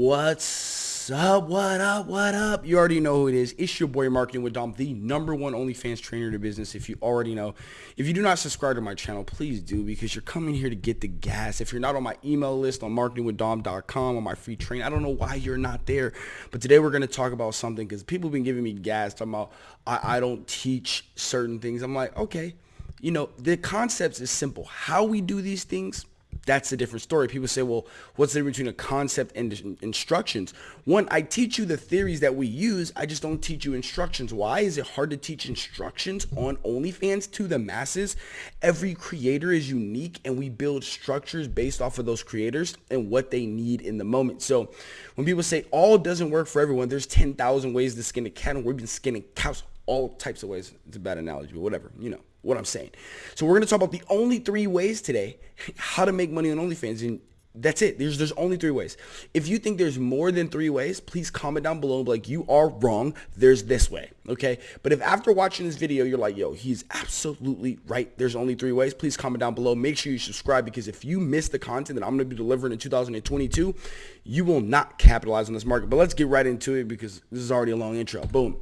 What's up? What up? What up? You already know who it is. It's your boy Marketing with Dom, the number one OnlyFans trainer in the business. If you already know, if you do not subscribe to my channel, please do because you're coming here to get the gas. If you're not on my email list on marketingwithdom.com on my free train, I don't know why you're not there. But today we're going to talk about something because people have been giving me gas talking about I, I don't teach certain things. I'm like, okay, you know, the concepts is simple. How we do these things that's a different story. People say, well, what's the difference between a concept and instructions? One, I teach you the theories that we use. I just don't teach you instructions. Why is it hard to teach instructions on OnlyFans to the masses? Every creator is unique and we build structures based off of those creators and what they need in the moment. So when people say all doesn't work for everyone, there's 10,000 ways to skin a cat and we've been skinning cows all types of ways. It's a bad analogy, but whatever, you know what I'm saying. So we're going to talk about the only three ways today how to make money on OnlyFans. And that's it. There's there's only three ways. If you think there's more than three ways, please comment down below like, you are wrong. There's this way. Okay. But if after watching this video, you're like, yo, he's absolutely right. There's only three ways. Please comment down below. Make sure you subscribe because if you miss the content that I'm going to be delivering in 2022, you will not capitalize on this market. But let's get right into it because this is already a long intro. Boom.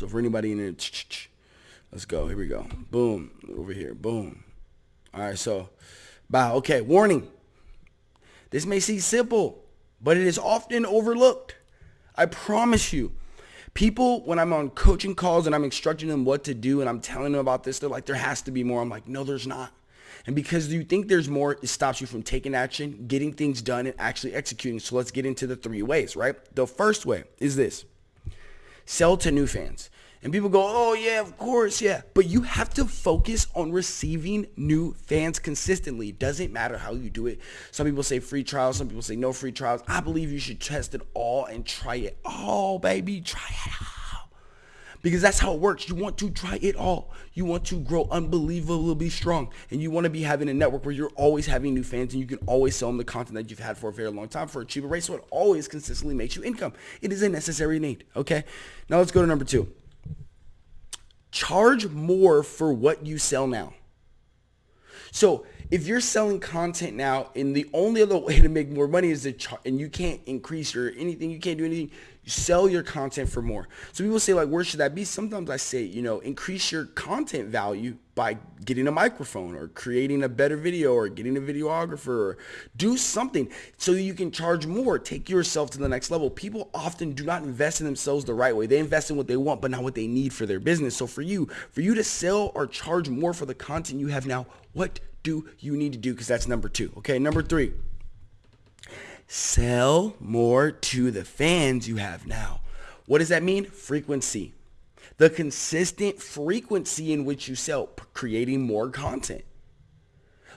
So for anybody in there, Let's go. Here we go. Boom. Over here. Boom. All right. So, bow. Okay. Warning. This may seem simple, but it is often overlooked. I promise you. People, when I'm on coaching calls and I'm instructing them what to do and I'm telling them about this, they're like, there has to be more. I'm like, no, there's not. And because you think there's more, it stops you from taking action, getting things done, and actually executing. So let's get into the three ways, right? The first way is this. Sell to new fans. And people go, oh yeah, of course, yeah. But you have to focus on receiving new fans consistently. Doesn't matter how you do it. Some people say free trials. Some people say no free trials. I believe you should test it all and try it all, baby. Try it all. Because that's how it works. You want to try it all. You want to grow unbelievably strong. And you want to be having a network where you're always having new fans and you can always sell them the content that you've had for a very long time for a cheaper rate. So it always consistently makes you income. It is a necessary need. Okay. Now let's go to number two charge more for what you sell now. So if you're selling content now and the only other way to make more money is to charge and you can't increase or anything, you can't do anything, sell your content for more. So people say like, where should that be? Sometimes I say, you know, increase your content value by getting a microphone or creating a better video or getting a videographer or do something so you can charge more. Take yourself to the next level. People often do not invest in themselves the right way. They invest in what they want, but not what they need for their business. So for you, for you to sell or charge more for the content you have now, what do you need to do? Because that's number two. Okay, number three sell more to the fans you have now. What does that mean? Frequency. The consistent frequency in which you sell, creating more content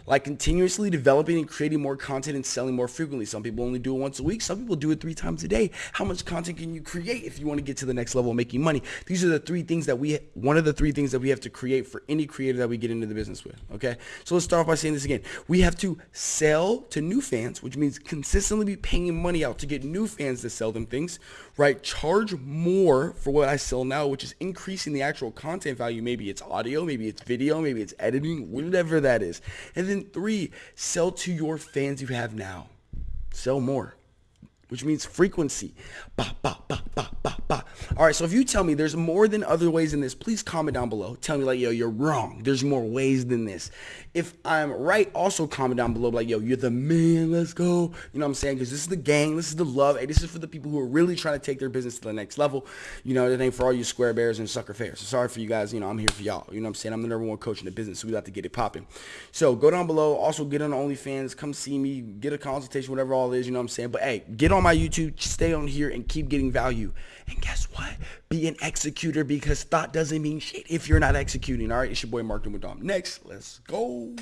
like continuously developing and creating more content and selling more frequently. Some people only do it once a week. Some people do it three times a day. How much content can you create if you want to get to the next level of making money? These are the three things that we, one of the three things that we have to create for any creator that we get into the business with. Okay. So let's start off by saying this again. We have to sell to new fans, which means consistently be paying money out to get new fans to sell them things, right? Charge more for what I sell now, which is increasing the actual content value. Maybe it's audio, maybe it's video, maybe it's editing, whatever that is. And then then three, sell to your fans you have now. Sell more, which means frequency. Bah, bah, bah, bah, bah, bah. All right, so if you tell me there's more than other ways in this, please comment down below. Tell me like, yo, you're wrong. There's more ways than this. If I'm right, also comment down below like, yo, you're the man. Let's go. You know what I'm saying? Because this is the gang. This is the love. Hey, this is for the people who are really trying to take their business to the next level. You know, it ain't for all you square bears and sucker fairs. So sorry for you guys. You know, I'm here for y'all. You know what I'm saying? I'm the number one coach in the business, so we got to get it popping. So go down below. Also get on OnlyFans. Come see me. Get a consultation, whatever all is. You know what I'm saying? But hey, get on my YouTube. Stay on here and keep getting value. And guess what? Be an executor because thought doesn't mean shit if you're not executing. All right, it's your boy Marketing with Dom. Next, let's go.